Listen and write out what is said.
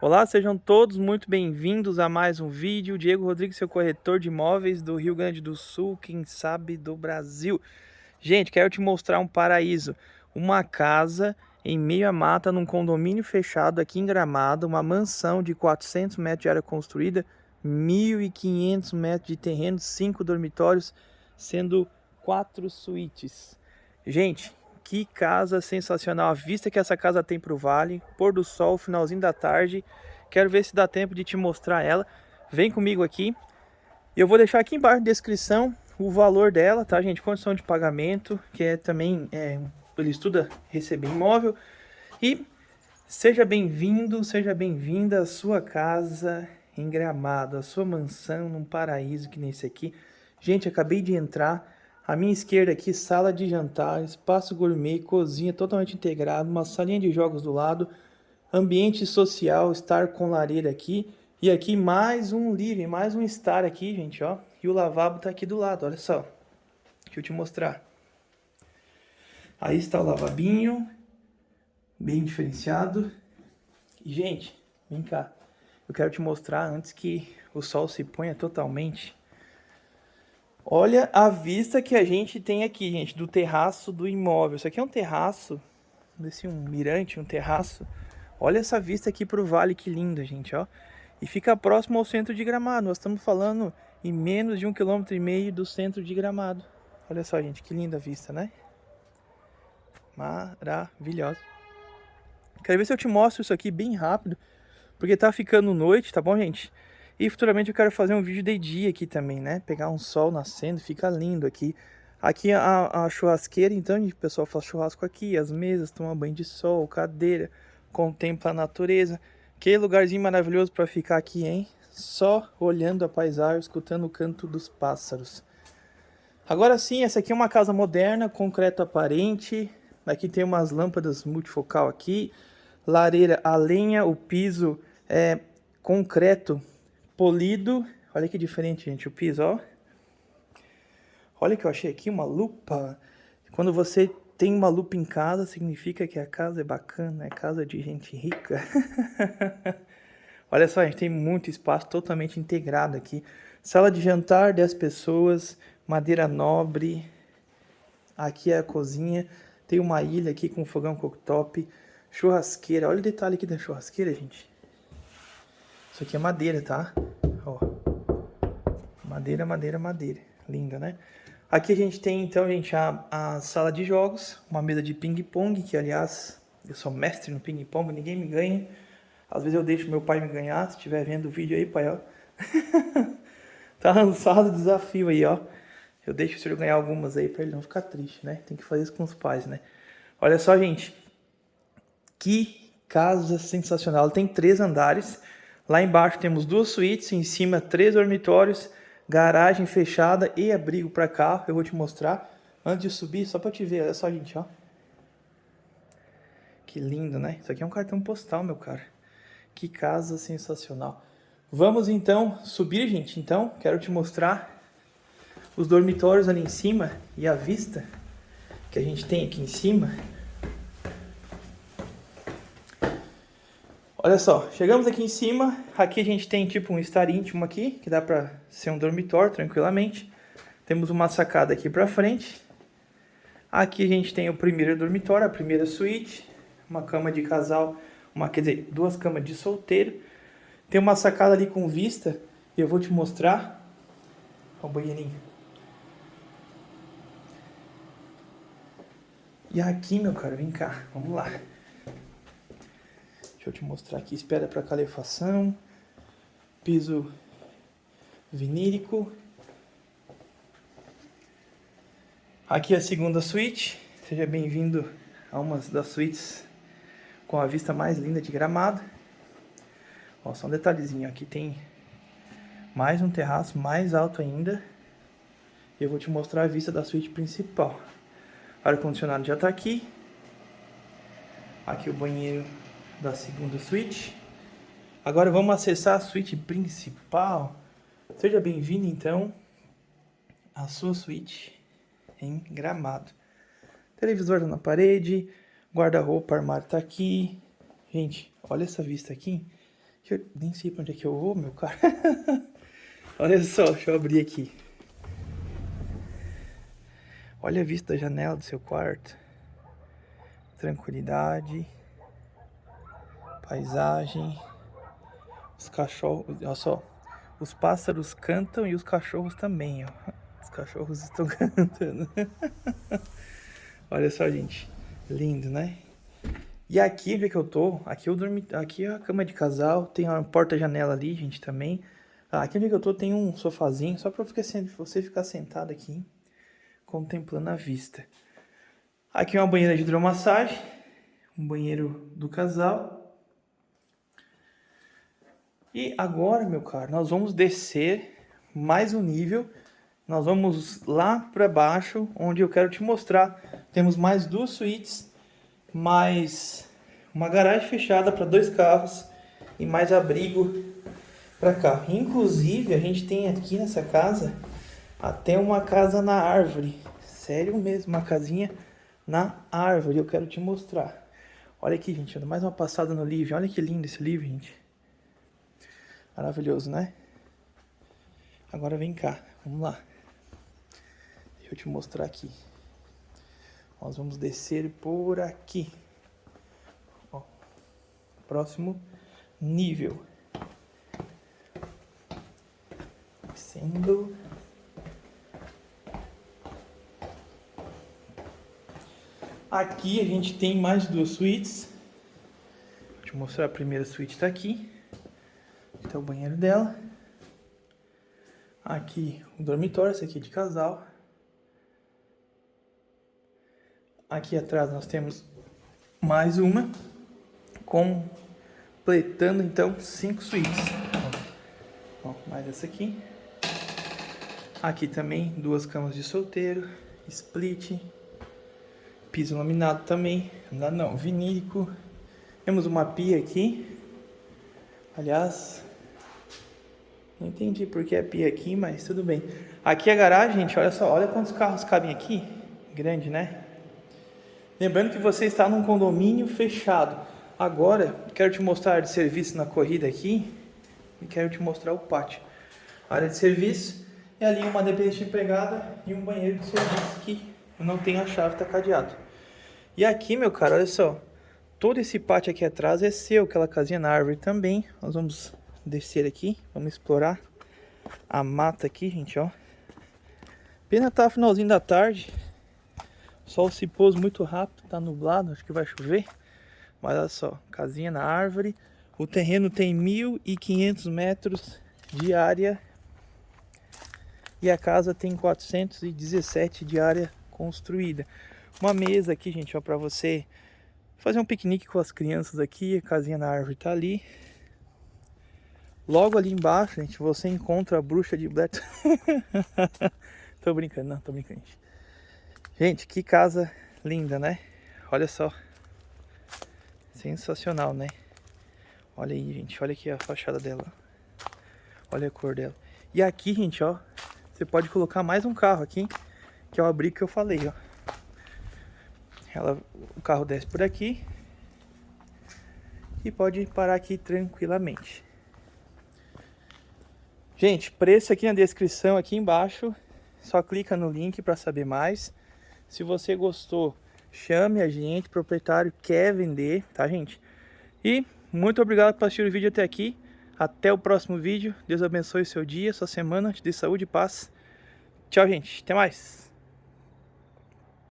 Olá, sejam todos muito bem-vindos a mais um vídeo. Diego Rodrigues, seu corretor de imóveis do Rio Grande do Sul, quem sabe do Brasil. Gente, quero te mostrar um paraíso. Uma casa em meio à mata, num condomínio fechado aqui em Gramado, uma mansão de 400 metros de área construída, 1.500 metros de terreno, 5 dormitórios, sendo 4 suítes. Gente, que casa sensacional. A vista que essa casa tem para o vale. Pôr do sol, finalzinho da tarde. Quero ver se dá tempo de te mostrar ela. Vem comigo aqui. Eu vou deixar aqui embaixo na descrição o valor dela, tá, gente? Condição de pagamento, que é também... É, ele estuda receber imóvel. E seja bem-vindo, seja bem-vinda à sua casa em Gramado. A sua mansão num paraíso que nem esse aqui. Gente, acabei de entrar à minha esquerda aqui, sala de jantar, espaço gourmet, cozinha totalmente integrado, uma salinha de jogos do lado, ambiente social, estar com lareira aqui. E aqui mais um living, mais um estar aqui, gente, ó. E o lavabo tá aqui do lado, olha só. Deixa eu te mostrar. Aí está o lavabinho, bem diferenciado. E, gente, vem cá. Eu quero te mostrar antes que o sol se ponha totalmente Olha a vista que a gente tem aqui, gente, do terraço do imóvel. Isso aqui é um terraço, desse um mirante, um terraço. Olha essa vista aqui para o vale, que linda, gente, ó. E fica próximo ao centro de Gramado. Nós estamos falando em menos de um quilômetro e meio do centro de Gramado. Olha só, gente, que linda vista, né? Maravilhosa. Quero ver se eu te mostro isso aqui bem rápido, porque tá ficando noite, tá bom, gente? E futuramente eu quero fazer um vídeo de dia aqui também, né? Pegar um sol nascendo, fica lindo aqui. Aqui a, a churrasqueira, então, o pessoal faz churrasco aqui, as mesas, toma banho de sol, cadeira, contempla a natureza. Que lugarzinho maravilhoso para ficar aqui, hein? Só olhando a paisagem, escutando o canto dos pássaros. Agora sim, essa aqui é uma casa moderna, concreto aparente. Aqui tem umas lâmpadas multifocal aqui. Lareira a lenha, o piso é concreto polido. Olha que diferente, gente, o piso, ó. Olha que eu achei aqui, uma lupa. Quando você tem uma lupa em casa, significa que a casa é bacana, é casa de gente rica. Olha só, a gente tem muito espaço totalmente integrado aqui. Sala de jantar, 10 pessoas, madeira nobre. Aqui é a cozinha. Tem uma ilha aqui com fogão cooktop. Churrasqueira. Olha o detalhe aqui da churrasqueira, gente. Isso aqui é madeira, tá? Ó. Madeira, madeira, madeira. Linda, né? Aqui a gente tem, então, gente, a, a sala de jogos. Uma mesa de ping-pong, que, aliás, eu sou mestre no ping-pong, ninguém me ganha. Às vezes eu deixo meu pai me ganhar, se estiver vendo o vídeo aí, pai, ó. tá lançado o desafio aí, ó. Eu deixo o senhor ganhar algumas aí pra ele não ficar triste, né? Tem que fazer isso com os pais, né? Olha só, gente. Que casa sensacional. Tem três andares. Lá embaixo temos duas suítes, em cima três dormitórios, garagem fechada e abrigo para carro. Eu vou te mostrar antes de subir, só para te ver. Olha só, gente, ó. Que lindo, né? Isso aqui é um cartão postal, meu cara. Que casa sensacional. Vamos então subir, gente. Então, quero te mostrar os dormitórios ali em cima e a vista que a gente tem aqui em cima. Olha só, chegamos aqui em cima, aqui a gente tem tipo um estar íntimo aqui, que dá pra ser um dormitório tranquilamente. Temos uma sacada aqui pra frente. Aqui a gente tem o primeiro dormitório, a primeira suíte, uma cama de casal, uma, quer dizer, duas camas de solteiro. Tem uma sacada ali com vista, e eu vou te mostrar. Ó o banheirinho. E aqui, meu cara, vem cá, vamos lá. Deixa eu te mostrar aqui, espera para calefação, piso vinílico. Aqui é a segunda suíte, seja bem-vindo a uma das suítes com a vista mais linda de Gramado. Ó, só um detalhezinho, aqui tem mais um terraço mais alto ainda. Eu vou te mostrar a vista da suíte principal. Ar-condicionado já está aqui. Aqui o banheiro da segunda suíte. Agora vamos acessar a suíte principal. Seja bem-vindo então à sua suíte em Gramado. Televisor na parede, guarda-roupa, armário tá aqui. Gente, olha essa vista aqui. Eu nem sei pra onde é que eu vou, meu cara. Olha só, deixa eu abrir aqui. Olha a vista da janela do seu quarto. Tranquilidade. Paisagem. Os cachorros, olha só. Os pássaros cantam e os cachorros também, ó. Os cachorros estão cantando. olha só, gente. Lindo, né? E aqui, onde é que eu tô? Aqui eu dormi, aqui é a cama de casal, tem uma porta-janela ali, gente, também. Ah, aqui onde é que eu tô tem um sofazinho, só pra você ficar sentado aqui, contemplando a vista. Aqui é uma banheira de hidromassagem, um banheiro do casal. E agora, meu caro, nós vamos descer mais um nível. Nós vamos lá para baixo, onde eu quero te mostrar. Temos mais duas suítes mais uma garagem fechada para dois carros e mais abrigo para carro. Inclusive, a gente tem aqui nessa casa até uma casa na árvore. Sério mesmo, uma casinha na árvore. Eu quero te mostrar. Olha aqui, gente, mais uma passada no livro. Olha que lindo esse livro, gente. Maravilhoso, né? Agora vem cá, vamos lá. Deixa eu te mostrar aqui. Nós vamos descer por aqui. Ó, próximo nível. Descendo. Aqui a gente tem mais duas suítes. Vou te mostrar a primeira suíte está aqui. Está o banheiro dela. Aqui o dormitório, esse aqui é de casal. Aqui atrás nós temos mais uma, completando então cinco suítes. Mais essa aqui. Aqui também duas camas de solteiro, split, piso laminado também, não vinílico. Temos uma pia aqui. Aliás, não entendi porque é pia aqui, mas tudo bem. Aqui é a garagem, gente, olha só, olha quantos carros cabem aqui. Grande, né? Lembrando que você está num condomínio fechado. Agora, quero te mostrar de serviço na corrida aqui e quero te mostrar o pátio. A área de serviço é ali uma dependente empregada e um banheiro de serviço que eu não tenho a chave, está cadeado. E aqui, meu cara, olha só. Todo esse pátio aqui atrás é seu, aquela casinha na árvore também. Nós vamos descer aqui, vamos explorar a mata aqui, gente, ó. Pena tá finalzinho da tarde, o sol se pôs muito rápido, tá nublado, acho que vai chover. Mas olha só, casinha na árvore. O terreno tem 1.500 metros de área. E a casa tem 417 de área construída. Uma mesa aqui, gente, ó, pra você fazer um piquenique com as crianças aqui. A casinha na árvore tá ali. Logo ali embaixo, gente, você encontra a bruxa de Black. tô brincando, não, tô brincando, gente. Que casa linda, né? Olha só. Sensacional, né? Olha aí, gente. Olha aqui a fachada dela. Olha a cor dela. E aqui, gente, ó. Você pode colocar mais um carro aqui. Que é o abrigo que eu falei, ó. Ela, o carro desce por aqui. E pode parar aqui tranquilamente. Gente, preço aqui na descrição, aqui embaixo. Só clica no link para saber mais. Se você gostou, chame a gente, o proprietário quer vender, tá gente? E muito obrigado por assistir o vídeo até aqui. Até o próximo vídeo. Deus abençoe o seu dia, sua semana, te dê saúde e paz. Tchau, gente. Até mais.